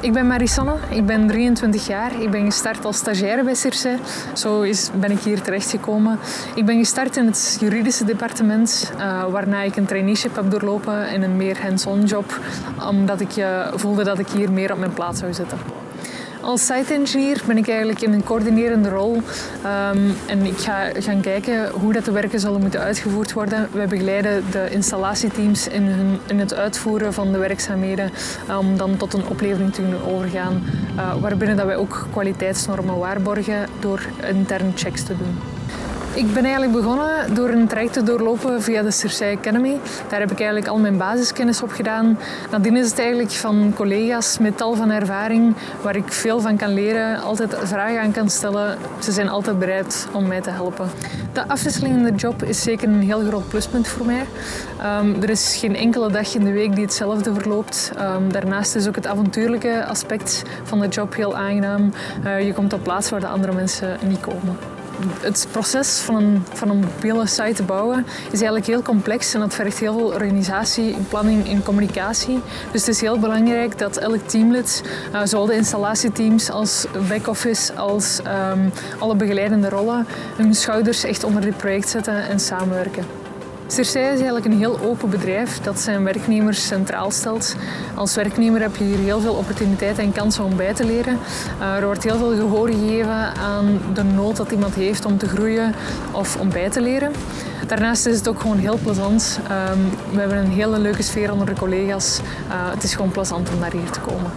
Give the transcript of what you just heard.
Ik ben Marisanne, ik ben 23 jaar. Ik ben gestart als stagiaire bij Circe. Zo is, ben ik hier terechtgekomen. Ik ben gestart in het juridische departement, uh, waarna ik een traineeship heb doorlopen in een meer hands-on job, omdat ik uh, voelde dat ik hier meer op mijn plaats zou zitten. Als site engineer ben ik eigenlijk in een coördinerende rol um, en ik ga gaan kijken hoe dat de werken zullen moeten uitgevoerd worden. We begeleiden de installatieteams in, hun, in het uitvoeren van de werkzaamheden om dan tot een oplevering te kunnen overgaan, uh, waarbinnen dat wij ook kwaliteitsnormen waarborgen door interne checks te doen. Ik ben eigenlijk begonnen door een traject te doorlopen via de Circe Academy. Daar heb ik eigenlijk al mijn basiskennis op gedaan. Nadien is het eigenlijk van collega's met tal van ervaring waar ik veel van kan leren, altijd vragen aan kan stellen. Ze zijn altijd bereid om mij te helpen. De afwisseling in de job is zeker een heel groot pluspunt voor mij. Um, er is geen enkele dag in de week die hetzelfde verloopt. Um, daarnaast is ook het avontuurlijke aspect van de job heel aangenaam. Uh, je komt op plaats waar de andere mensen niet komen het proces van een, van een mobiele site te bouwen is eigenlijk heel complex en dat vergt heel veel organisatie, planning en communicatie. Dus het is heel belangrijk dat elk teamlid, uh, zowel de installatieteams als back-office, als um, alle begeleidende rollen, hun schouders echt onder dit project zetten en samenwerken. Circe is eigenlijk een heel open bedrijf dat zijn werknemers centraal stelt. Als werknemer heb je hier heel veel opportuniteiten en kansen om bij te leren. Uh, er wordt heel veel gehoor gegeven aan de nood dat iemand heeft om te groeien of om bij te leren. Daarnaast is het ook gewoon heel plezant. Um, we hebben een hele leuke sfeer onder de collega's. Uh, het is gewoon plezant om naar hier te komen.